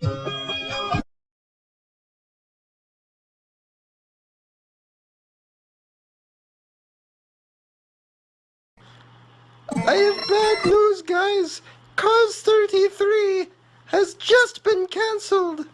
I have bad news, guys! Cause 33 has just been cancelled!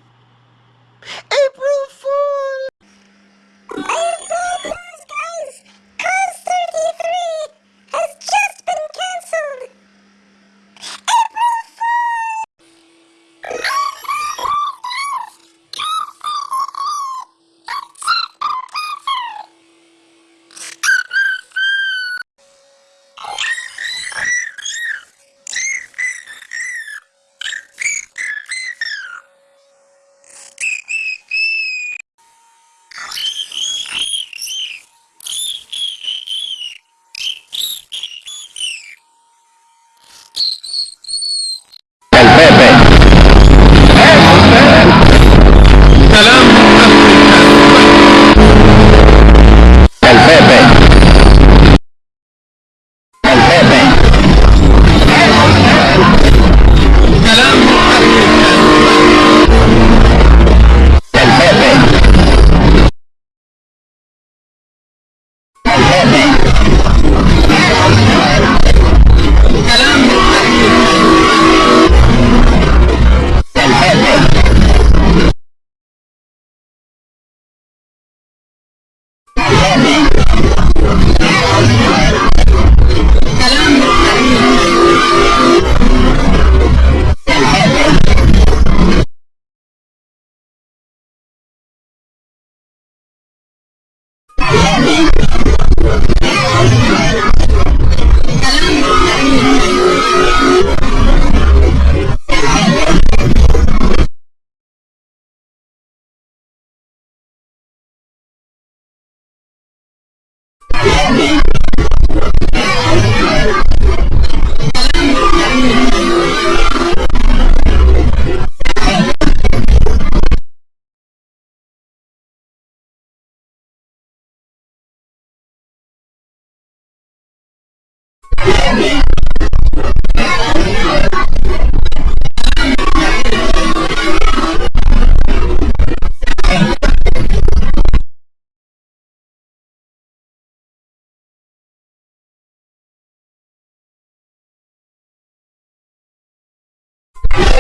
Yeah.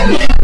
Yeah.